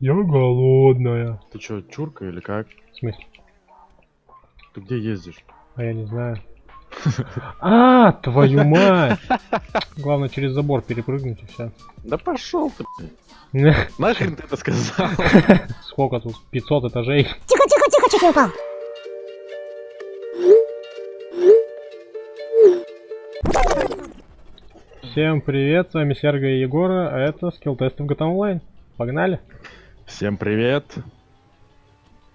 Я голодная. Ты чё, чурка или как? В смысле? Ты где ездишь? А я не знаю. А, твою мать! Главное через забор перепрыгнуть и все. Да пошел ты. Нахрен ты это сказал? Сколько тут? 500 этажей. Тихо, тихо, тихо, чуть не упал. Всем привет, с вами Серго и Егора, а это скилл тесты в GTA Online. Погнали! Всем привет.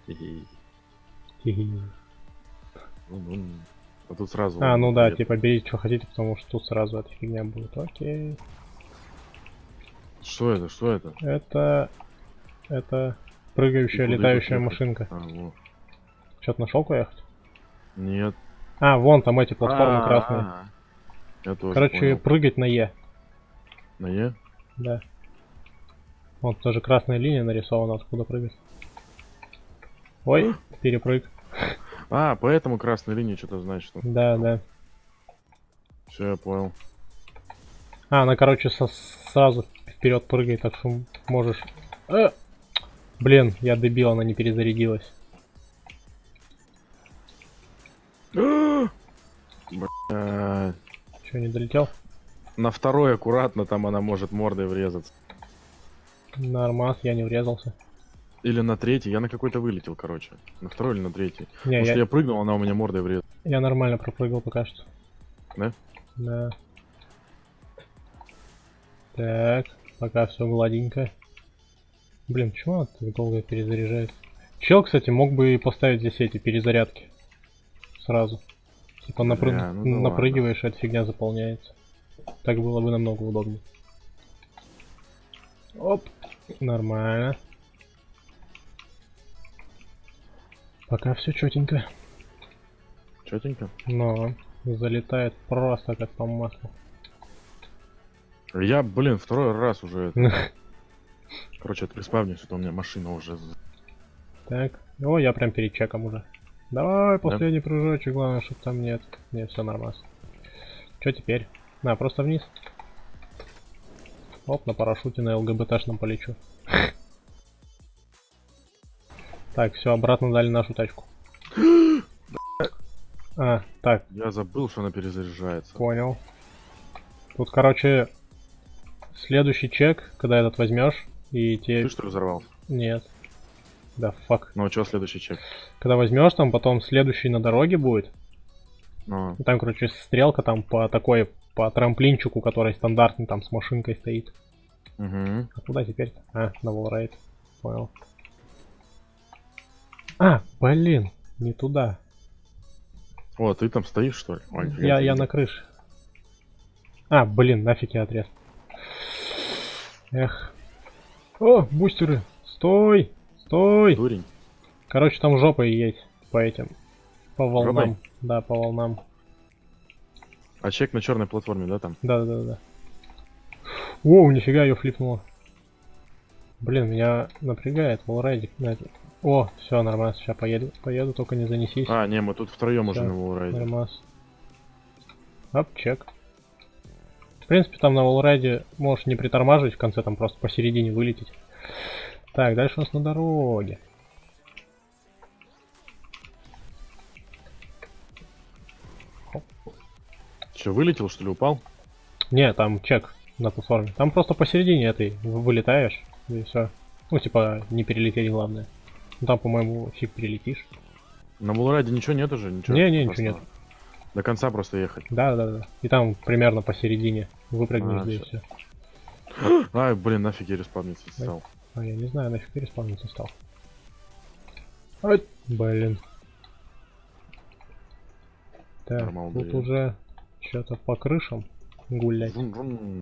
Ну, ну, А тут сразу... А, ну да, типа берите, что хотите, потому что тут сразу эта фигня будет. Окей. Что это, что это? Это... Это прыгающая, летающая машинка. А. Что-то нашел куда ехать? Нет. А, вон там эти платформы А, красные. а, Я тоже Короче, прыгать на Е. На Е? Да. Вот тоже красная линия нарисована, откуда прыгать. Ой, перепрыг. А, поэтому красная линия что-то значит. Да, да. Все, я понял. А, она, короче, со- сразу вперед прыгает, так что можешь... Э! Блин, я дебил, она не перезарядилась. Че, не долетел? На второй аккуратно, там она может мордой врезаться. Нормас, я не врезался. Или на третий, я на какой-то вылетел, короче. На второй или на третий. Не, Потому я, что я прыгнул, она у меня мордой врезалась. я нормально пропрыгал пока что. Да? Да. Так, пока все гладенько. Блин, почему она так долго перезаряжает? Чел, кстати, мог бы и поставить здесь эти перезарядки. Сразу. Типа напры- Бля, ну да напрыгиваешь, и эта фигня заполняется. Так было бы намного удобнее. Оп, нормально. Пока все четенько. Четенько. Но залетает просто как по маслу. Я, блин, второй раз уже. Короче, отреспавнюсь, что у меня машина уже. Так. О, я прям перед чеком уже. Давай, последний прыжочек, главное, чтобы там нет. Не, все нормально. Что теперь? На, просто вниз. Оп, на парашюте на ЛГБТшном полечу. Так, все, обратно дали нашу тачку. А, так, Я забыл, что она перезаряжается. понял. Тут, короче, следующий чек, когда этот возьмешь, и тебе... Ты что ли? Нет. Да, фак. Ну, а что следующий чек? Когда возьмешь, там потом следующий на дороге будет. И там, короче, стрелка там по такой, по трамплинчику, который стандартный там с машинкой стоит. угу. А куда теперь? А, на волрайт. Понял. А, блин, не туда. О, ты там стоишь, что ли? Ой, Я, я на крыше. А, блин, нафиг я отрез. Эх. О, бустеры. Стой! Стой! Дурень. Короче, там жопа и есть по этим. По волнам. Жопой? Да, по волнам. А чек на черной платформе, да, там? Да, да, да. Воу, нифига ее флипнуло. Блин, меня напрягает волрайдик. О, все, нормально, сейчас поеду. Поеду, только не занесись. А, не, мы тут втроем уже на Волрайде. Нормас. Оп, чек. В принципе, там на волрайде можешь не притормаживать в конце, там просто посередине вылететь. Так, дальше у нас на дороге. Че, вылетел, что ли, упал? Не, там чек на платформе. Там просто посередине этой вы- вылетаешь, и все. Ну, типа, не перелететь главное. Ну, там, по-моему, фиг перелетишь. На Волрайде ничего нет уже? Ничего Не, не, ничего нет. До конца просто ехать. Да, да, да. И там примерно посередине выпрыгнешь, А, да и все. Ай, блин, нафиг я респавниться стал. А я не знаю, нафиг переспавниться стал. Ай, блин. Так, Нормал, тут уже что-то по крышам гулять. Врун-врун.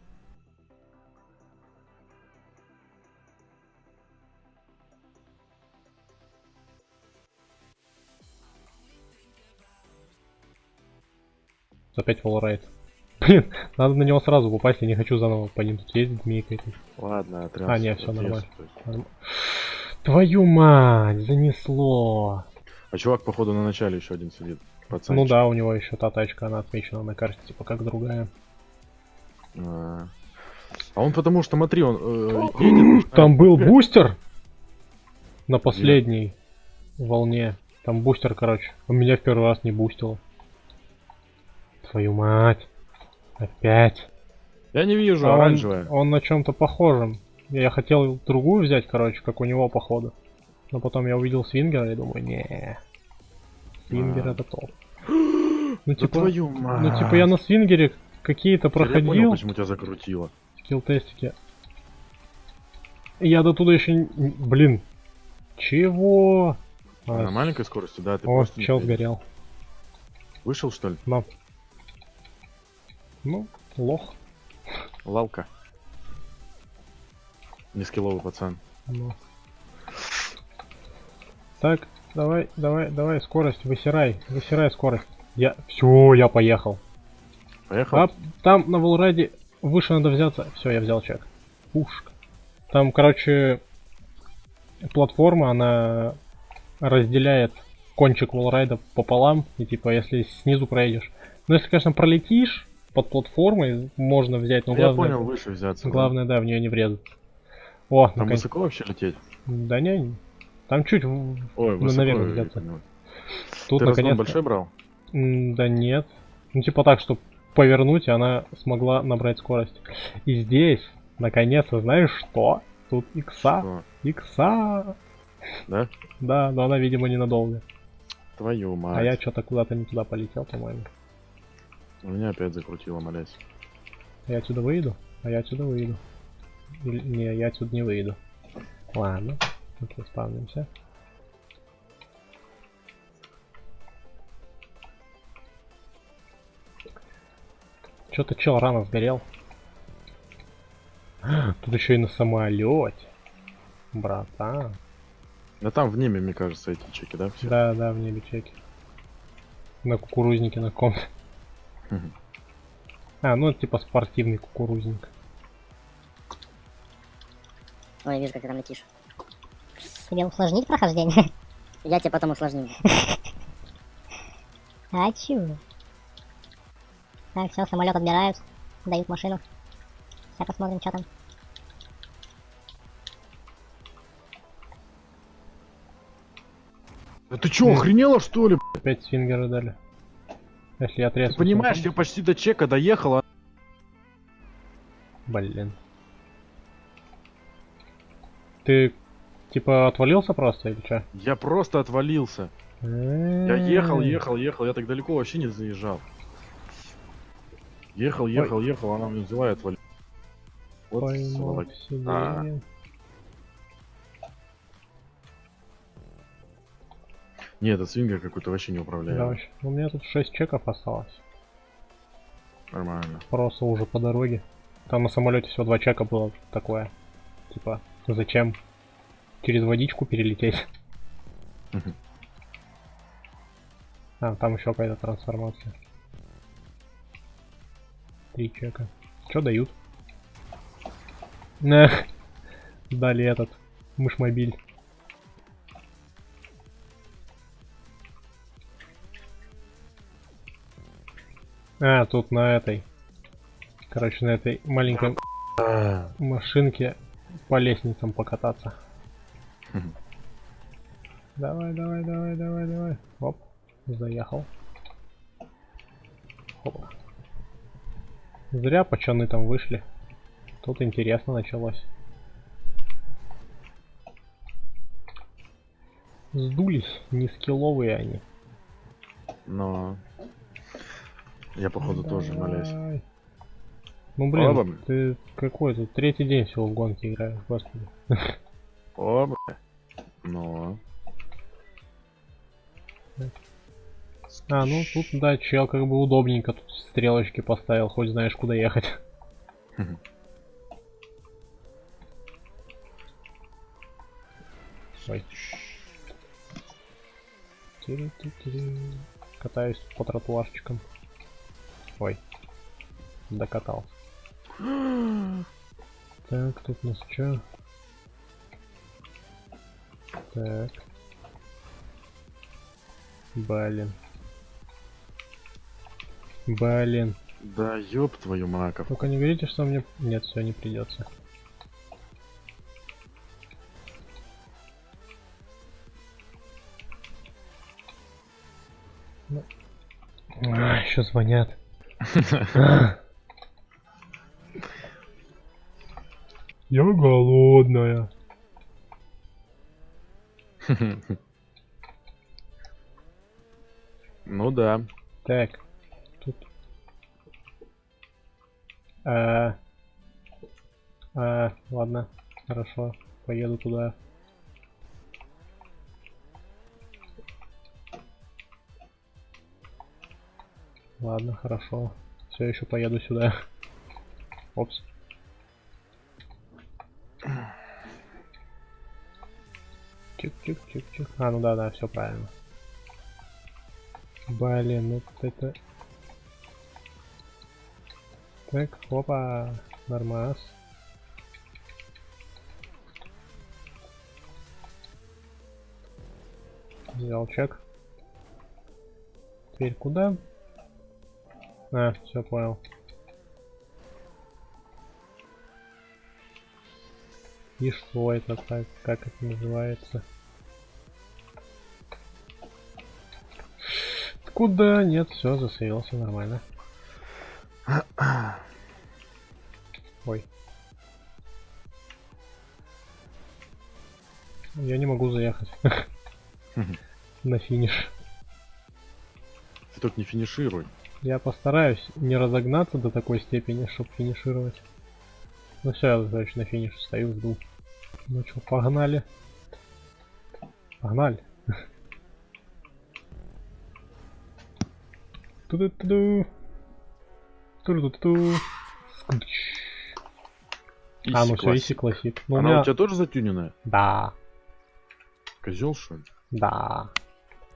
Опять волрайт. Блин, надо на него сразу попасть, я не хочу заново по ним тут ездить, мейкать. Ладно, отряд. А, не, всё нормально. Твою мать, занесло. А чувак, походу, на начале еще один сидит. Пацан. Ну да, у него еще та тачка, она отмечена на карте, типа как другая. А, А он потому что, смотри, он э, едет. Там был бустер? на последней волне. Там бустер, короче. У меня в первый раз не бустило. Твою мать. Опять. Я не вижу, А он, оранжевая. он на чем-то похожем. Я хотел другую взять, короче, как у него походу. Но потом я увидел свингера и думаю, не. Свингер А. топ. Ну Да типа, твою мать. ну типа я на свингере какие-то Теперь Я понял, проходил почему тебя закрутило. скилл тестики. Я до туда еще, блин, чего? А, На маленькой скорости, да, ты О, чел сгорел. Вышел, что ли? На. Ну, лох. Лалка. Нескилловый пацан. Ну. Так, давай, давай, давай, скорость, высирай, высирай скорость. Я, все, я поехал. Поехал? А там на Волрайде выше надо взяться. Все, я взял чек. Пушка. Там, короче, платформа, она разделяет кончик Волрайда пополам. И типа, если снизу проедешь. Ну, если, конечно, пролетишь под платформой, можно взять, но Я главное, понял, выше взяться. главное, да, в нее не врезаться. О, Там наконец. высоко вообще лететь? Да не, там чуть Ой, Ну, высоко. наверное, понял. тут Ты наконец. большой брал? Да нет. Ну типа так, чтобы повернуть, и она смогла набрать скорость. И здесь, наконец-то, знаешь что? Тут икса. Что? Икса. Да? Да, но она, видимо, ненадолго. Твою мать. А я что-то куда-то не туда полетел, по-моему. У меня опять закрутило, молясь. Я отсюда выйду? А я отсюда выйду. Или... Не, я отсюда не выйду. Ладно. Тут спавнимся. Что-то чел рано сгорел. Тут еще и на самолете. Братан. Да там в небе, мне кажется, эти чеки, да? Все? Да, да, в небе чеки. На кукурузнике на ком. А, ну это типа спортивный кукурузник. Ой, я вижу, как ты там летишь. Тебе усложнить прохождение? Я тебе потом усложню. А чё? Так, все, самолет отбирают, дают машину. Сейчас посмотрим, что там. Да ты чё, охренела что ли? Опять свингеры дали. Если я. Ты понимаешь, я почти до чека доехал, а... Блин. Ты типа отвалился просто или что? Я просто отвалился. Я ехал, ехал, ехал, я так далеко вообще не заезжал. Ехал, ехал, ехал, она меня взяла и отвалила. Вот сволочь. в себе. А. Не, этот свингер какой-то вообще не Да, управляемый. вообще. У меня тут 6 чеков осталось. Нормально. Просто уже по дороге. Там на самолете всего два чека было такое. Типа, зачем? Через водичку перелететь. А, там еще какая-то трансформация. Три чека. Что дают? Эх, дали этот мышмобиль. А, тут на этой. Короче, на этой маленькой машинке по лестницам покататься. Давай, давай, давай, давай, давай. Оп, заехал. Опа. Зря пацаны там вышли. Тут интересно началось. Сдулись, не скилловые они. Но... Я походу тоже молясь. Давай. Ну блин, Ладно. ты какой тут третий день всего в гонке играешь, господи. О, бля. А, ну тут, да, чел как бы удобненько тут стрелочки поставил, хоть знаешь куда ехать. Ой. Катаюсь по тротуарчикам. Ой. Докатался. Так, тут у нас что? Так. Блин. Блин. Да ёб твою маков. Только не говорите, что мне... Нет, все не придется. Ну. А, еще звонят. Я голодная. Ну да. Так, тут. А, а, ладно, хорошо, поеду туда. Ладно, хорошо. Все еще поеду сюда. Опс. Чик-чик-чик-чик. А, ну да, да, все правильно. Блин, ну это... Так, опа, нормас. Взял чек. Теперь куда? А, все понял. И что это так? Как это называется? Куда? Нет, все, засейвился нормально. Ой. Я не могу заехать на финиш. Ты только не финишируй. Я постараюсь не разогнаться до такой степени, чтобы финишировать. Ну все, я короче, на финише стою, жду. Ну что, погнали. Погнали. А, ну все, иси классик. Ну, у Она меня... у тебя тоже затюненная? Да, Козел, что ли? да.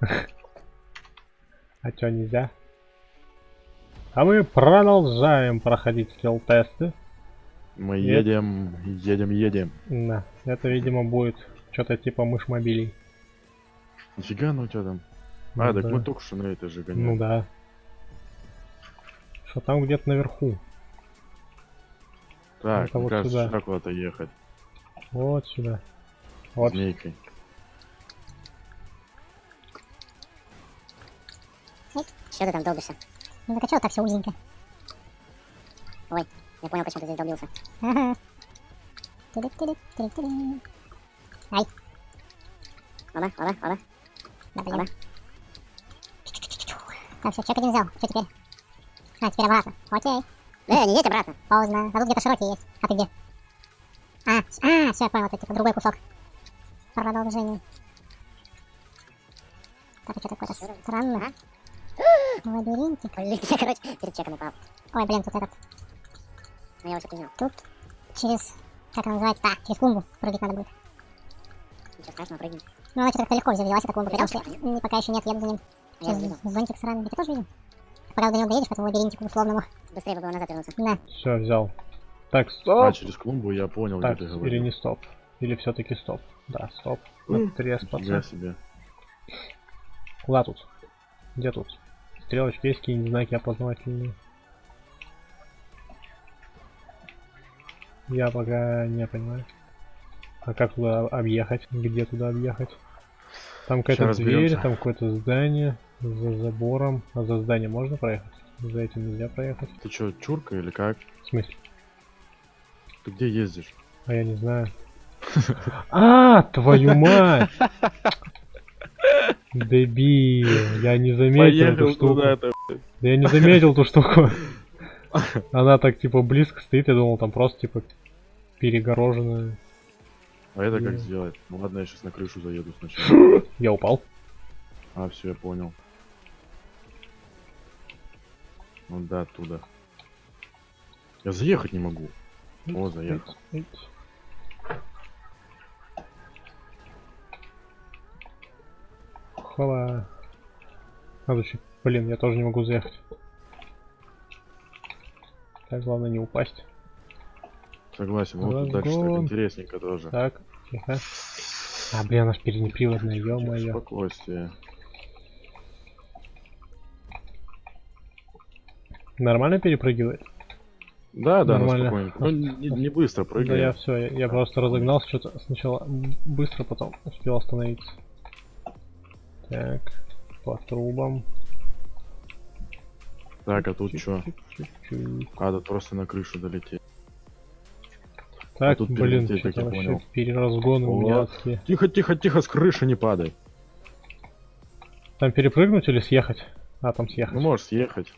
А чё, нельзя? А мы продолжаем проходить скилл-тесты. Мы Нет. едем, едем, едем. Да, это, видимо, будет что-то типа мышь мобилей. Нифига ну у тебя там. Ну а, так да. мы только что на это же гоняли. Ну да. Что там где-то наверху. Так, Это вот кажется, куда-то ехать. Вот сюда. Вот. Змейкой. Что ты там долбишься? Ну так а чё так все узенько? Я понял, почему ты здесь долбился. Ага. Тири-тири-тири-тири. Оба, оба, оба, Да, оба. Так, все, чек один взял. Что теперь? А, теперь обратно. Окей. Э, не едь обратно. Поздно. А тут где-то широкий есть. А ты где? А, а, все, я понял, это типа другой кусок. Продолжение. Так, а что такое-то странно? Лабиринтик. Блин, я, короче, перед чеком упал. Ой, блин, тут этот, Но я уже принял. тут через, как она называется, а, через клумбу прыгать надо будет. Ничего страшного, прыгни. Ну, она что-то легко взялась, эта клумба, потому что пока еще нет, еду за ним. А я зонтик сраный, я тоже видел. Пока до него доедешь, по этому лабиринтику условному. Быстрее бы было назад вернуться. На, Все, взял. Так, А, стоп. через клумбу я понял, так, где ты или говорил. не стоп. Или все-таки стоп. Да, стоп. М, Треспаться. Нифига себе. Куда тут? Где тут? Стрелочки есть какие-нибудь знаки опознавательные? Я пока не понимаю. А как туда объехать? Где туда объехать? Там какая-то дверь, там какое-то здание за забором. А за здание можно проехать? За этим нельзя проехать. Ты чё, чурка или как? В смысле? Ты где ездишь? А я не знаю. А, твою мать! Дебил, я не заметил эту штуку. Да я не заметил ту штуку. Она так типа близко стоит, я думал, там просто типа перегороженная. А это как сделать? Ну ладно, я сейчас на крышу заеду сначала. Я упал. А, все, я понял. Ну да, оттуда. Я заехать не могу. О, заехал. Хова. Надо еще... Блин, я тоже не могу заехать. Так, главное не упасть. Согласен, вот тут дальше так интересненько тоже. Так, тихо. А, блин, она ж переднеприводная, ё-моё. Спокойствие. Нормально перепрыгивает? Да, да, Нормально. Ну, не, не быстро Да прыгай. я все, я, я просто разогнался что-то сначала быстро, потом успел остановиться. Так, по трубам. Так, а тут? Чик-чик-чик. А, тут просто на крышу долететь. Так, тут блин, что-то я вообще понял. переразгоны у меня. Тихо, тихо, тихо, с крыши не падай. Там перепрыгнуть или съехать? А, там съехать. Ну можешь съехать.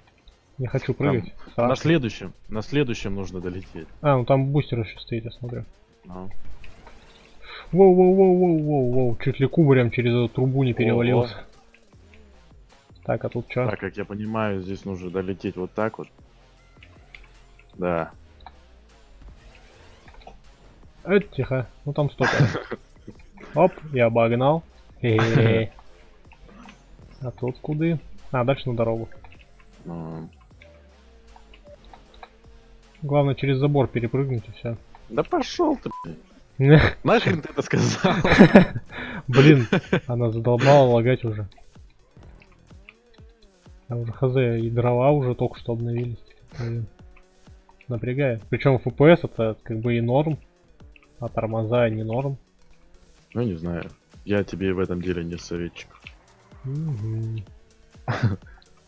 Не хочу прыгать. На Страшно. следующем, на следующем нужно долететь. А, ну там бустер еще стоит, я смотрю. А. Воу-воу-воу-воу-воу-воу. Чуть ли кубарем через эту трубу не перевалился. Так, а тут что? Так, как я понимаю, здесь нужно долететь вот так вот. Да. Э, тихо. Ну там стопор. Оп, я обогнал. Хе-хе. А тут куды? А, дальше на дорогу. Ну, Главное через забор перепрыгнуть и все. Да пошел ты. Нахрен ты это сказал? Блин, она задолбала лагать уже. А уже хз, и дрова уже только что обновились. Блин. Напрягает. Причем FPS это как бы и норм, а тормоза не норм. Ну, не знаю. Я тебе в этом деле не советчик.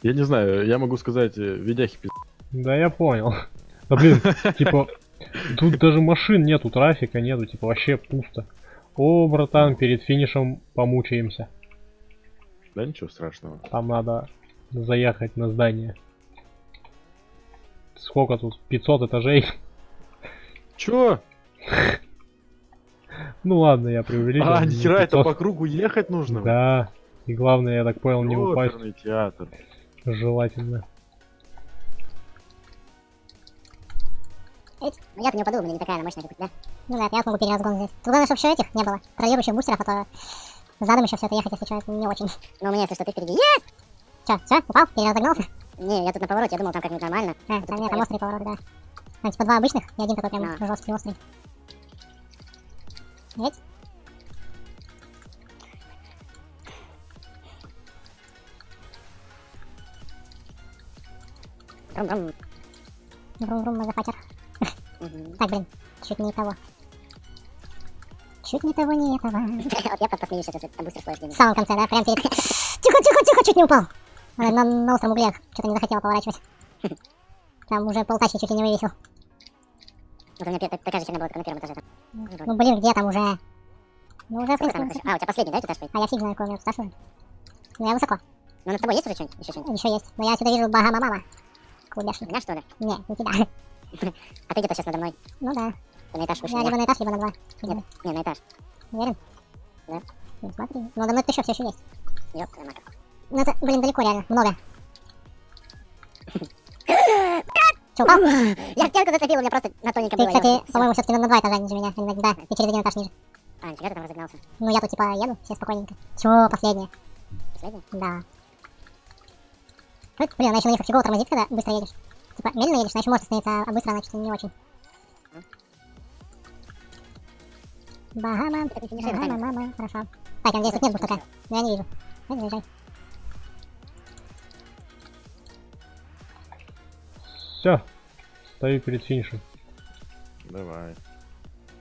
Я не знаю, я могу сказать, э, видяхи пиз... Да я понял. Да блин, типа, тут даже машин нету, трафика нету, типа вообще пусто. О, братан, перед финишем помучаемся. Да ничего страшного. Там надо заехать на здание. Сколько тут? 500 этажей? Чё? Ну ладно, я преувеличил. А, не нихера, это 500. по кругу ехать нужно? Да. И главное, я так понял, не упасть. Театр. Желательно. Ну я-то не упаду, у меня не такая она мощная, как у тебя. Ну да, я смогу переразгон взять. Тут главное, чтобы еще этих не было. Контролирующих бустеров, а то задом еще все это ехать, если что, это не очень. Но у меня, если что, ты впереди. Есть! Че, все, упал? Переразогнался? Не, я тут на повороте, я думал, там как-нибудь нормально. А, там типа нет, там острые повороты, да. Там типа два обычных и один такой прям Да. жесткий острый. Ведь? Брум-брум. Врум-врум, мазафакер. Мгм. Так, блин, чуть не того. Чуть не того, не этого. Вот я посмеюсь там быстро стоишь В самом конце, да, прям перед... Тихо, тихо, тихо, чуть не упал. На, на, остром угле что-то не захотела поворачивать. Там уже полтачки чуть ли не вывесил. Вот у меня такая же херня была, только на первом этаже. там. Ну блин, где там уже? Ну уже, в принципе? А, у тебя последний, да, этаж? А я фиг знаю, какой у меня старший. Ну я высоко. Ну, над тобой есть уже что-нибудь? Еще что-нибудь? Еще есть. Но я отсюда вижу Багама-мама. Клубешник. Меня, что ли? Не, не тебя. А ты где-то сейчас надо мной. Ну да. Ты на этаж вышел. Я либо на этаж, либо на два. Нет, не, на этаж. Уверен? Да. Ну смотри. Ну надо мной еще все еще есть. Ёп, твою мать. Ну это, блин, далеко реально. Много. Че, упал? Я стенку зацепил, у меня просто на тоненько Ты, кстати, по-моему, все-таки на два этажа ниже меня. на- Да, и через один этаж ниже. А, нифига ты там разогнался. Ну я тут типа еду, все спокойненько. Че, последнее? Последний? Да. Блин, она еще на них фигово тормозит, когда быстро едешь. Типа, медленно едешь, значит может остановиться, а быстро, значит, не очень. Багама, не Багама, мама, хорошо. Так, я надеюсь, тут нет буштака. Но я не вижу. Дай, заезжай. Все. Стою перед финишем. Давай,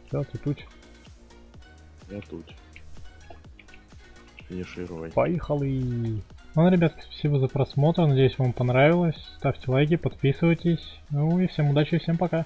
Все, ты тут. я тут. Финишируй. Поехали. Ну, ребят, спасибо за просмотр. Надеюсь, вам понравилось. Ставьте лайки, подписывайтесь. Ну и всем удачи, всем пока.